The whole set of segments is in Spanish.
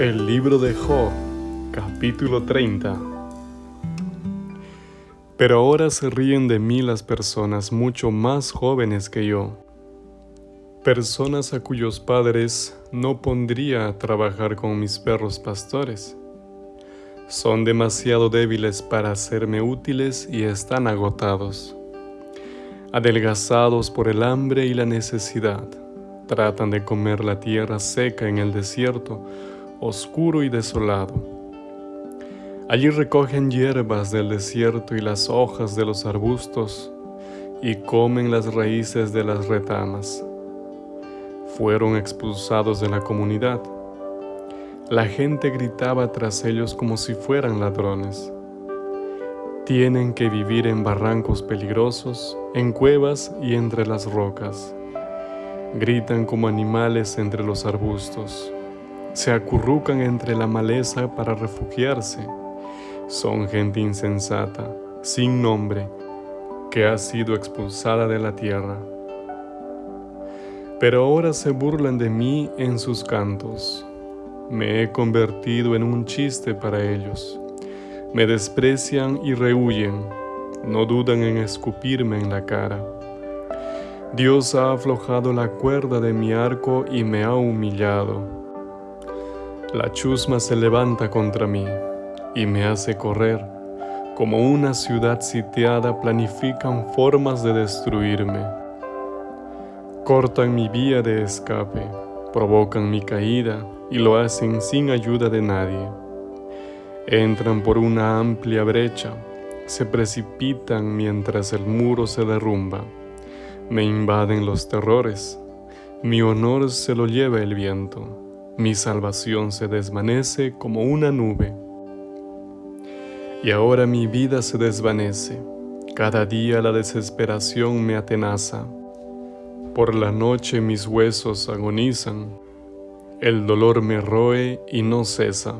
El libro de Job, capítulo 30. Pero ahora se ríen de mí las personas mucho más jóvenes que yo, personas a cuyos padres no pondría a trabajar con mis perros pastores. Son demasiado débiles para serme útiles y están agotados. Adelgazados por el hambre y la necesidad, tratan de comer la tierra seca en el desierto, oscuro y desolado. Allí recogen hierbas del desierto y las hojas de los arbustos, y comen las raíces de las retamas. Fueron expulsados de la comunidad. La gente gritaba tras ellos como si fueran ladrones. Tienen que vivir en barrancos peligrosos, en cuevas y entre las rocas. Gritan como animales entre los arbustos se acurrucan entre la maleza para refugiarse. Son gente insensata, sin nombre, que ha sido expulsada de la tierra. Pero ahora se burlan de mí en sus cantos. Me he convertido en un chiste para ellos. Me desprecian y rehuyen, no dudan en escupirme en la cara. Dios ha aflojado la cuerda de mi arco y me ha humillado la chusma se levanta contra mí y me hace correr. Como una ciudad sitiada planifican formas de destruirme. Cortan mi vía de escape, provocan mi caída y lo hacen sin ayuda de nadie. Entran por una amplia brecha, se precipitan mientras el muro se derrumba. Me invaden los terrores, mi honor se lo lleva el viento mi salvación se desvanece como una nube. Y ahora mi vida se desvanece. Cada día la desesperación me atenaza. Por la noche mis huesos agonizan. El dolor me roe y no cesa.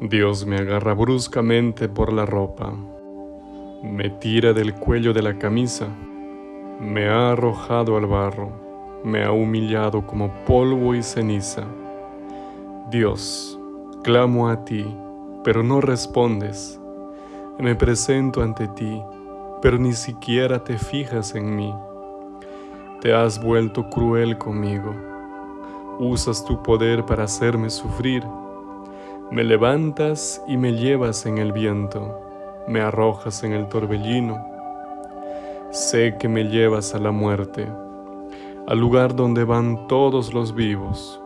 Dios me agarra bruscamente por la ropa. Me tira del cuello de la camisa. Me ha arrojado al barro me ha humillado como polvo y ceniza. Dios, clamo a ti, pero no respondes. Me presento ante ti, pero ni siquiera te fijas en mí. Te has vuelto cruel conmigo. Usas tu poder para hacerme sufrir. Me levantas y me llevas en el viento. Me arrojas en el torbellino. Sé que me llevas a la muerte al lugar donde van todos los vivos.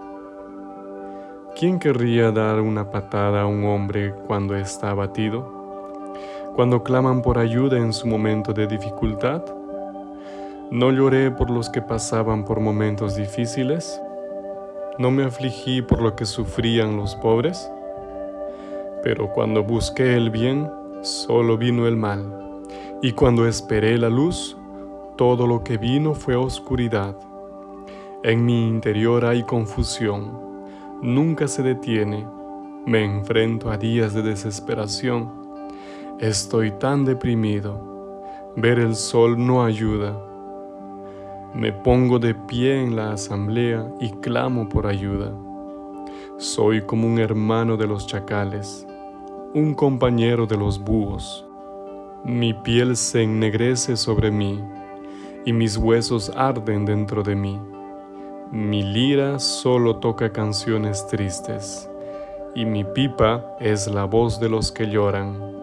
¿Quién querría dar una patada a un hombre cuando está abatido? Cuando claman por ayuda en su momento de dificultad? ¿No lloré por los que pasaban por momentos difíciles? ¿No me afligí por lo que sufrían los pobres? Pero cuando busqué el bien, solo vino el mal. Y cuando esperé la luz, todo lo que vino fue oscuridad. En mi interior hay confusión, nunca se detiene, me enfrento a días de desesperación. Estoy tan deprimido, ver el sol no ayuda. Me pongo de pie en la asamblea y clamo por ayuda. Soy como un hermano de los chacales, un compañero de los búhos. Mi piel se ennegrece sobre mí y mis huesos arden dentro de mí. Mi lira solo toca canciones tristes, y mi pipa es la voz de los que lloran.